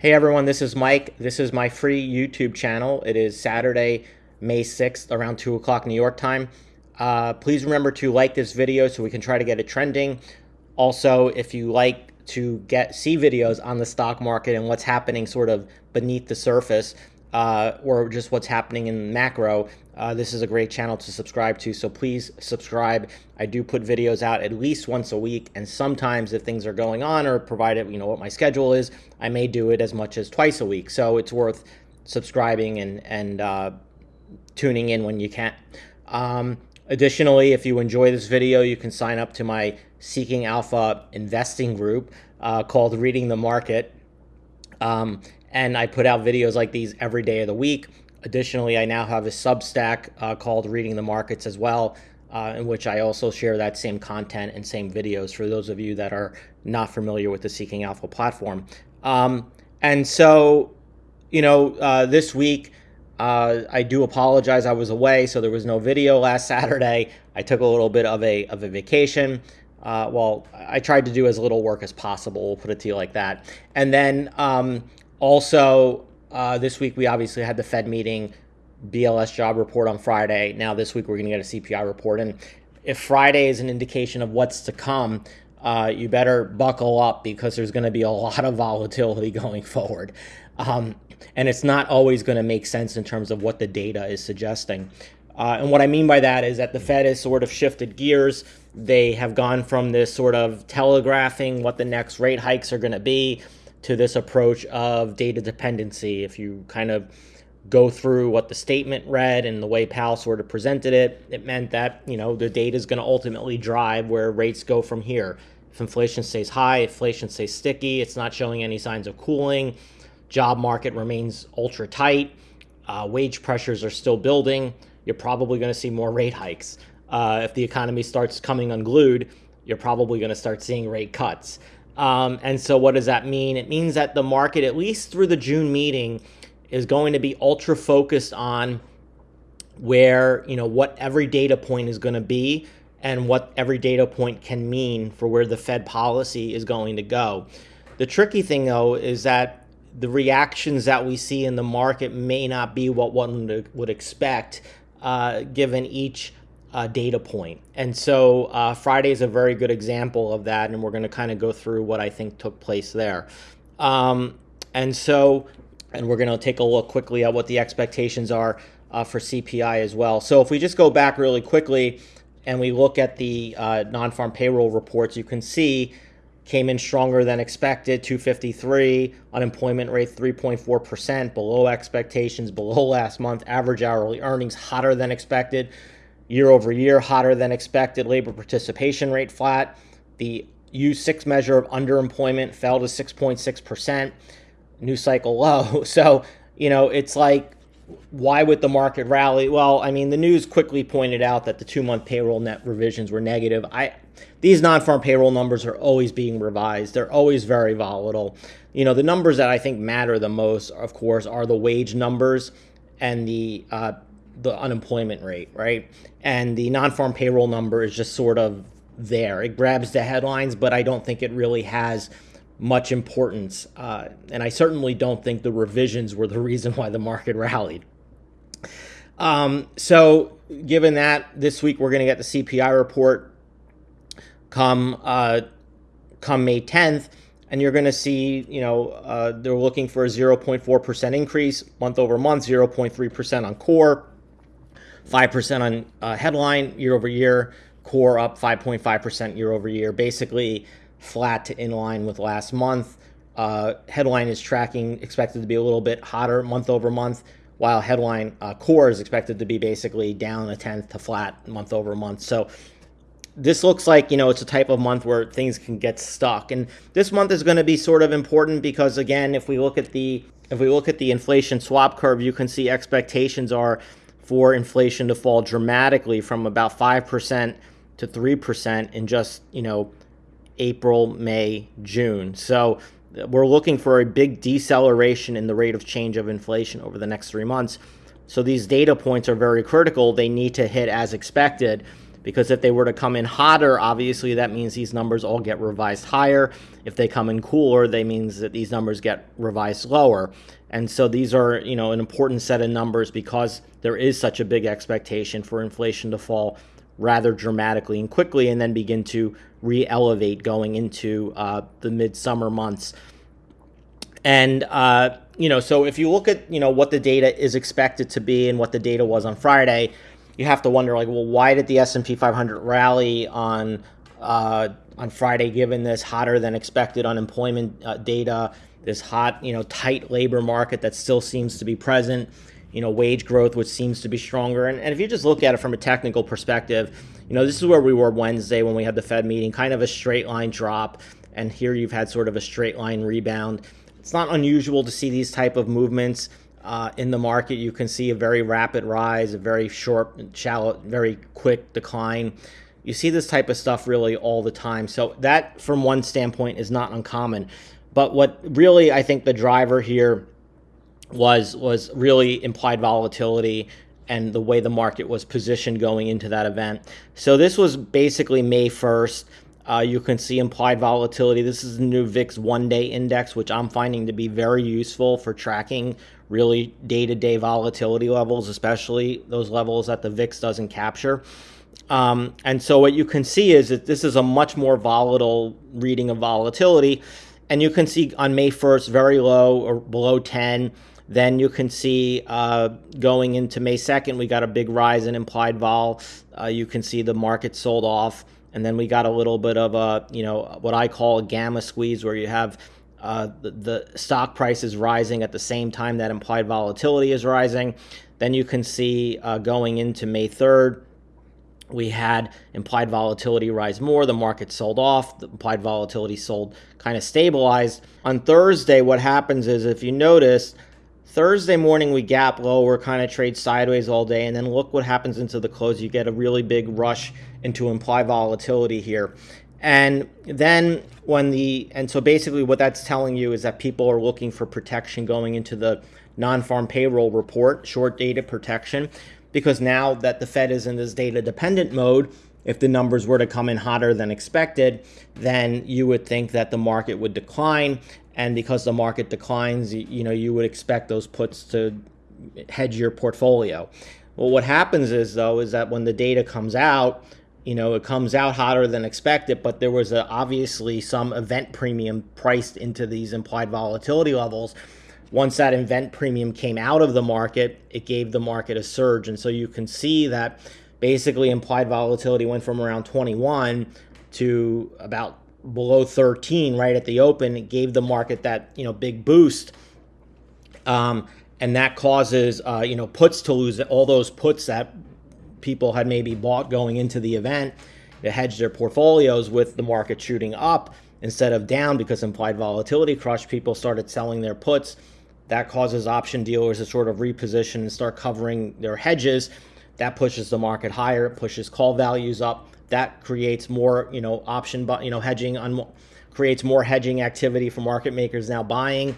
Hey everyone, this is Mike. This is my free YouTube channel. It is Saturday, May 6th, around 2 o'clock New York time. Uh, please remember to like this video so we can try to get it trending. Also, if you like to get see videos on the stock market and what's happening sort of beneath the surface, uh, or just what's happening in macro, uh, this is a great channel to subscribe to. So please subscribe. I do put videos out at least once a week, and sometimes if things are going on or provided you know what my schedule is, I may do it as much as twice a week. So it's worth subscribing and and uh, tuning in when you can. Um, additionally, if you enjoy this video, you can sign up to my Seeking Alpha investing group uh, called Reading the Market. Um, and I put out videos like these every day of the week. Additionally, I now have a Substack uh, called Reading the Markets as well, uh, in which I also share that same content and same videos for those of you that are not familiar with the Seeking Alpha platform. Um, and so, you know, uh, this week, uh, I do apologize. I was away, so there was no video last Saturday. I took a little bit of a of a vacation. Uh, well, I tried to do as little work as possible. We'll put it to you like that. And then um, also, uh, this week we obviously had the Fed meeting, BLS job report on Friday. Now this week we're going to get a CPI report, and if Friday is an indication of what's to come, uh, you better buckle up because there's going to be a lot of volatility going forward. Um, and it's not always going to make sense in terms of what the data is suggesting. Uh, and what I mean by that is that the Fed has sort of shifted gears. They have gone from this sort of telegraphing what the next rate hikes are going to be to this approach of data dependency. If you kind of go through what the statement read and the way Powell sort of presented it, it meant that, you know, the data is going to ultimately drive where rates go from here. If inflation stays high, inflation stays sticky, it's not showing any signs of cooling, job market remains ultra tight, uh, wage pressures are still building, you're probably going to see more rate hikes. Uh, if the economy starts coming unglued, you're probably going to start seeing rate cuts. Um, and so what does that mean? It means that the market, at least through the June meeting, is going to be ultra focused on where, you know, what every data point is going to be and what every data point can mean for where the Fed policy is going to go. The tricky thing, though, is that the reactions that we see in the market may not be what one would expect uh, given each uh, data point. And so uh, Friday is a very good example of that, and we're going to kind of go through what I think took place there. Um, and so, and we're going to take a look quickly at what the expectations are uh, for CPI as well. So if we just go back really quickly and we look at the uh, non-farm payroll reports, you can see came in stronger than expected 253 unemployment rate 3.4% below expectations below last month average hourly earnings hotter than expected year over year, hotter than expected. Labor participation rate flat. The U6 measure of underemployment fell to 6.6%, new cycle low. So, you know, it's like, why would the market rally? Well, I mean, the news quickly pointed out that the two month payroll net revisions were negative. I, these non farm payroll numbers are always being revised, they're always very volatile. You know, the numbers that I think matter the most, of course, are the wage numbers and the uh, the unemployment rate, right? And the non-farm payroll number is just sort of there. It grabs the headlines, but I don't think it really has much importance. Uh, and I certainly don't think the revisions were the reason why the market rallied. Um, so, given that, this week we're going to get the CPI report come uh, come May 10th, and you're going to see, you know, uh, they're looking for a 0.4% increase month over month, 0.3% on core, 5% on uh, headline year over year, core up 5.5% year over year, basically flat to in line with last month. Uh, headline is tracking expected to be a little bit hotter month over month, while headline uh, core is expected to be basically down a tenth to flat month over month. So this looks like you know it's a type of month where things can get stuck, and this month is going to be sort of important because again, if we look at the if we look at the inflation swap curve, you can see expectations are for inflation to fall dramatically from about 5% to 3% in just, you know, April, May, June. So we're looking for a big deceleration in the rate of change of inflation over the next three months. So these data points are very critical. They need to hit as expected. Because if they were to come in hotter, obviously that means these numbers all get revised higher. If they come in cooler, that means that these numbers get revised lower. And so these are, you know, an important set of numbers because there is such a big expectation for inflation to fall rather dramatically and quickly and then begin to re-elevate going into uh, the midsummer months. And, uh, you know, so if you look at, you know, what the data is expected to be and what the data was on Friday, you have to wonder, like, well, why did the S&P 500 rally on uh, on Friday, given this hotter than expected unemployment uh, data, this hot, you know, tight labor market that still seems to be present, you know, wage growth, which seems to be stronger. And, and if you just look at it from a technical perspective, you know, this is where we were Wednesday when we had the Fed meeting, kind of a straight line drop. And here you've had sort of a straight line rebound. It's not unusual to see these type of movements uh, in the market. You can see a very rapid rise, a very short, shallow, very quick decline. You see this type of stuff really all the time. So that, from one standpoint, is not uncommon. But what really I think the driver here was was really implied volatility and the way the market was positioned going into that event. So this was basically May 1st. Uh, you can see implied volatility. This is the new VIX one day index, which I'm finding to be very useful for tracking really day to day volatility levels, especially those levels that the VIX doesn't capture. Um, and so what you can see is that this is a much more volatile reading of volatility. And you can see on May 1st, very low or below 10. Then you can see uh, going into May 2nd, we got a big rise in implied vol. Uh, you can see the market sold off. And then we got a little bit of a, you know, what I call a gamma squeeze where you have uh, the, the, stock price is rising at the same time that implied volatility is rising. Then you can see uh, going into May 3rd, we had implied volatility rise more. The market sold off. The implied volatility sold kind of stabilized. On Thursday, what happens is if you notice, Thursday morning we gap lower, kind of trade sideways all day, and then look what happens into the close. You get a really big rush into implied volatility here. And then when the and so basically what that's telling you is that people are looking for protection going into the non-farm payroll report, short data protection because now that the Fed is in this data dependent mode, if the numbers were to come in hotter than expected, then you would think that the market would decline. And because the market declines, you know, you would expect those puts to hedge your portfolio. Well, what happens is though, is that when the data comes out, you know, it comes out hotter than expected, but there was a, obviously some event premium priced into these implied volatility levels once that event premium came out of the market, it gave the market a surge. And so you can see that basically implied volatility went from around 21 to about below 13 right at the open. It gave the market that, you know, big boost. Um, and that causes, uh, you know, puts to lose all those puts that people had maybe bought going into the event to hedge their portfolios with the market shooting up instead of down because implied volatility crushed. People started selling their puts that causes option dealers to sort of reposition and start covering their hedges. That pushes the market higher, it pushes call values up. That creates more, you know, option, but you know, hedging on creates more hedging activity for market makers now buying,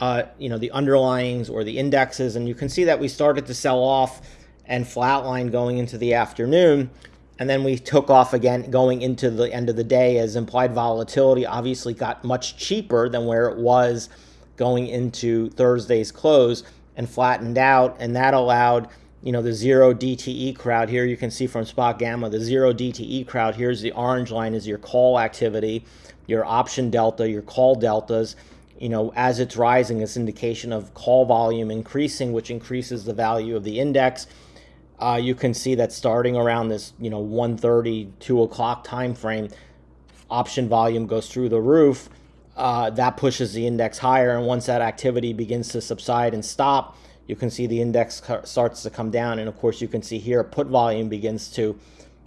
uh, you know, the underlyings or the indexes. And you can see that we started to sell off and flatline going into the afternoon. And then we took off again going into the end of the day as implied volatility obviously got much cheaper than where it was going into Thursday's close and flattened out. And that allowed, you know, the zero DTE crowd here. You can see from SpotGamma, the zero DTE crowd. Here's the orange line is your call activity, your option delta, your call deltas. You know, as it's rising, it's indication of call volume increasing, which increases the value of the index. Uh, you can see that starting around this, you know, 1:30, 2 o'clock time frame, option volume goes through the roof uh, that pushes the index higher. And once that activity begins to subside and stop, you can see the index starts to come down. And of course, you can see here put volume begins to,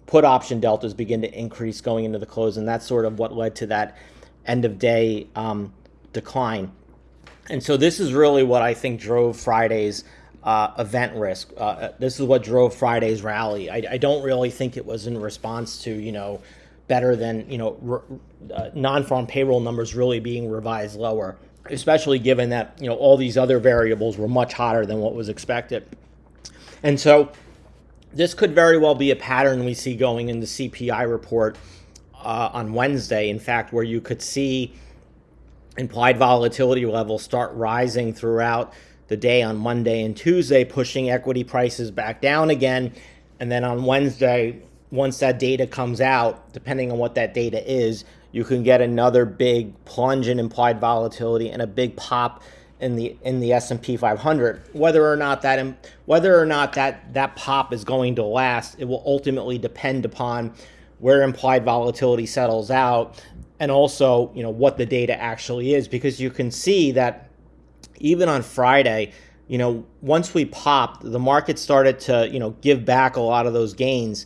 put option deltas begin to increase going into the close. And that's sort of what led to that end of day um, decline. And so this is really what I think drove Friday's uh, event risk. Uh, this is what drove Friday's rally. I, I, don't really think it was in response to, you know, better than you know uh, non-farm payroll numbers really being revised lower, especially given that you know all these other variables were much hotter than what was expected. And so this could very well be a pattern we see going in the CPI report uh, on Wednesday. In fact, where you could see implied volatility levels start rising throughout the day on Monday and Tuesday, pushing equity prices back down again. And then on Wednesday, once that data comes out, depending on what that data is, you can get another big plunge in implied volatility and a big pop in the in the S&P 500 whether or not that whether or not that that pop is going to last it will ultimately depend upon where implied volatility settles out and also you know what the data actually is because you can see that even on Friday you know once we popped the market started to you know give back a lot of those gains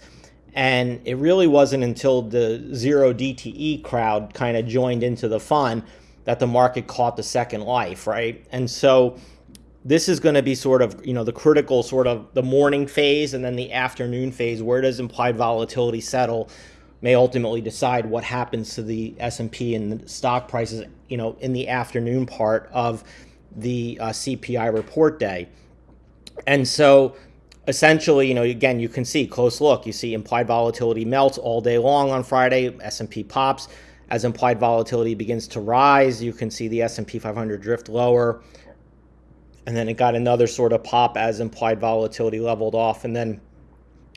and it really wasn't until the zero DTE crowd kind of joined into the fun that the market caught the second life, right? And so this is going to be sort of, you know, the critical sort of the morning phase and then the afternoon phase. Where does implied volatility settle? May ultimately decide what happens to the S&P and the stock prices, you know, in the afternoon part of the uh, CPI report day. And so essentially, you know, again, you can see close look. You see implied volatility melts all day long on Friday. S&P pops as implied volatility begins to rise, you can see the S&P 500 drift lower. And then it got another sort of pop as implied volatility leveled off. And then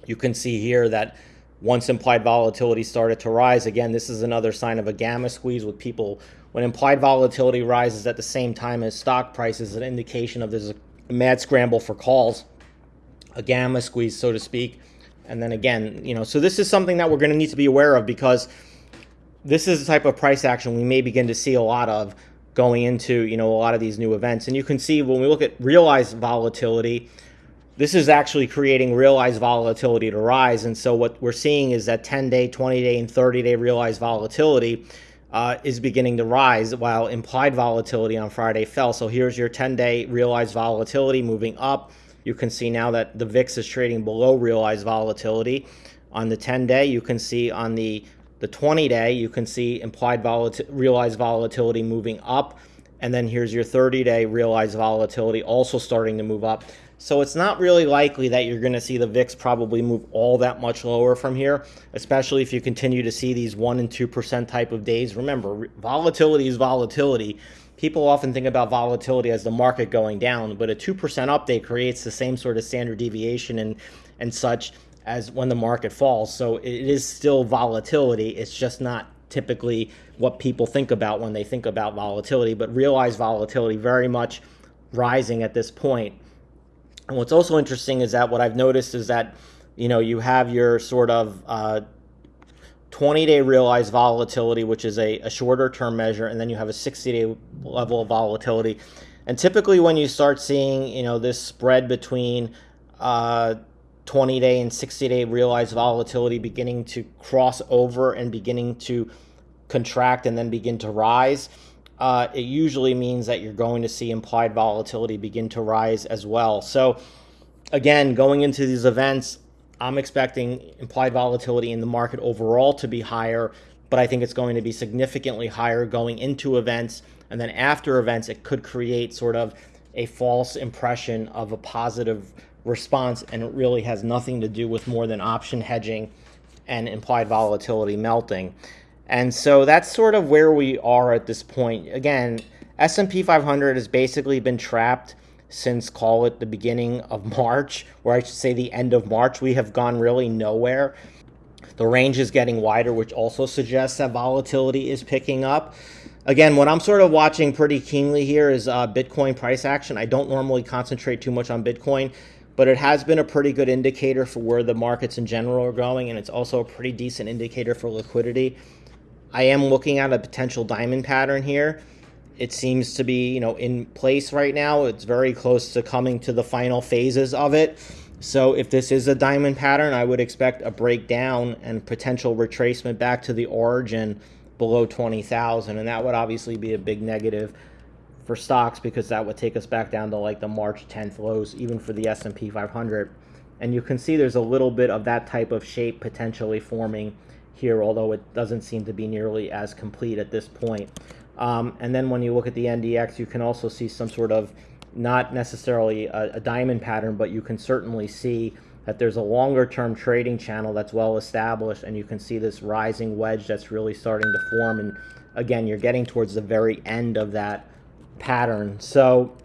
you can see here that once implied volatility started to rise, again, this is another sign of a gamma squeeze with people. When implied volatility rises at the same time as stock prices, an indication of there's a mad scramble for calls, a gamma squeeze, so to speak. And then again, you know, so this is something that we're going to need to be aware of because this is the type of price action we may begin to see a lot of going into you know a lot of these new events and you can see when we look at realized volatility this is actually creating realized volatility to rise and so what we're seeing is that 10 day 20 day and 30 day realized volatility uh, is beginning to rise while implied volatility on friday fell so here's your 10 day realized volatility moving up you can see now that the vix is trading below realized volatility on the 10 day you can see on the the 20 day, you can see implied volatility, realized volatility moving up. And then here's your 30 day realized volatility also starting to move up. So it's not really likely that you're going to see the VIX probably move all that much lower from here, especially if you continue to see these 1% and 2% type of days. Remember, volatility is volatility. People often think about volatility as the market going down, but a 2% update creates the same sort of standard deviation and, and such as when the market falls. So it is still volatility. It's just not typically what people think about when they think about volatility, but realized volatility very much rising at this point. And what's also interesting is that what I've noticed is that, you know, you have your sort of uh, 20 day realized volatility, which is a, a shorter term measure, and then you have a 60 day level of volatility. And typically, when you start seeing, you know, this spread between uh, 20 day and 60 day realized volatility beginning to cross over and beginning to contract and then begin to rise, uh, it usually means that you're going to see implied volatility begin to rise as well. So, again, going into these events, I'm expecting implied volatility in the market overall to be higher, but I think it's going to be significantly higher going into events. And then after events, it could create sort of a false impression of a positive response, and it really has nothing to do with more than option hedging and implied volatility melting. And so that's sort of where we are at this point. Again, S&P 500 has basically been trapped since call it the beginning of March, or I should say the end of March. We have gone really nowhere. The range is getting wider, which also suggests that volatility is picking up. Again, what I'm sort of watching pretty keenly here is uh, Bitcoin price action. I don't normally concentrate too much on Bitcoin but it has been a pretty good indicator for where the markets in general are going, and it's also a pretty decent indicator for liquidity. I am looking at a potential diamond pattern here. It seems to be, you know, in place right now. It's very close to coming to the final phases of it. So if this is a diamond pattern, I would expect a breakdown and potential retracement back to the origin below 20,000, and that would obviously be a big negative for stocks because that would take us back down to like the March 10th lows, even for the S&P 500. And you can see there's a little bit of that type of shape potentially forming here, although it doesn't seem to be nearly as complete at this point. Um, and then when you look at the NDX, you can also see some sort of not necessarily a, a diamond pattern, but you can certainly see that there's a longer term trading channel that's well established and you can see this rising wedge that's really starting to form and again you're getting towards the very end of that pattern so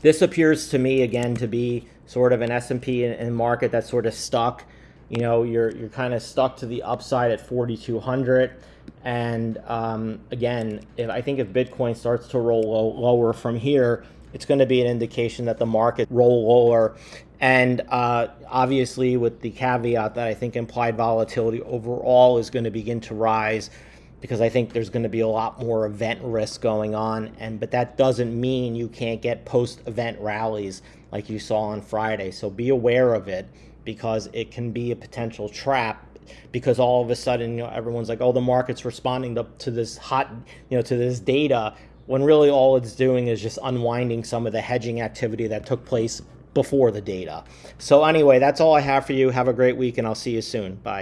this appears to me again to be sort of an S&P in, and market that's sort of stuck you know you're you're kind of stuck to the upside at 4200 and um, again if I think if Bitcoin starts to roll low, lower from here it's going to be an indication that the market roll lower. And uh, obviously with the caveat that I think implied volatility overall is going to begin to rise because I think there's going to be a lot more event risk going on. And but that doesn't mean you can't get post event rallies like you saw on Friday. So be aware of it because it can be a potential trap because all of a sudden you know everyone's like oh the market's responding to, to this hot you know to this data when really all it's doing is just unwinding some of the hedging activity that took place before the data. So anyway, that's all I have for you. Have a great week and I'll see you soon. Bye.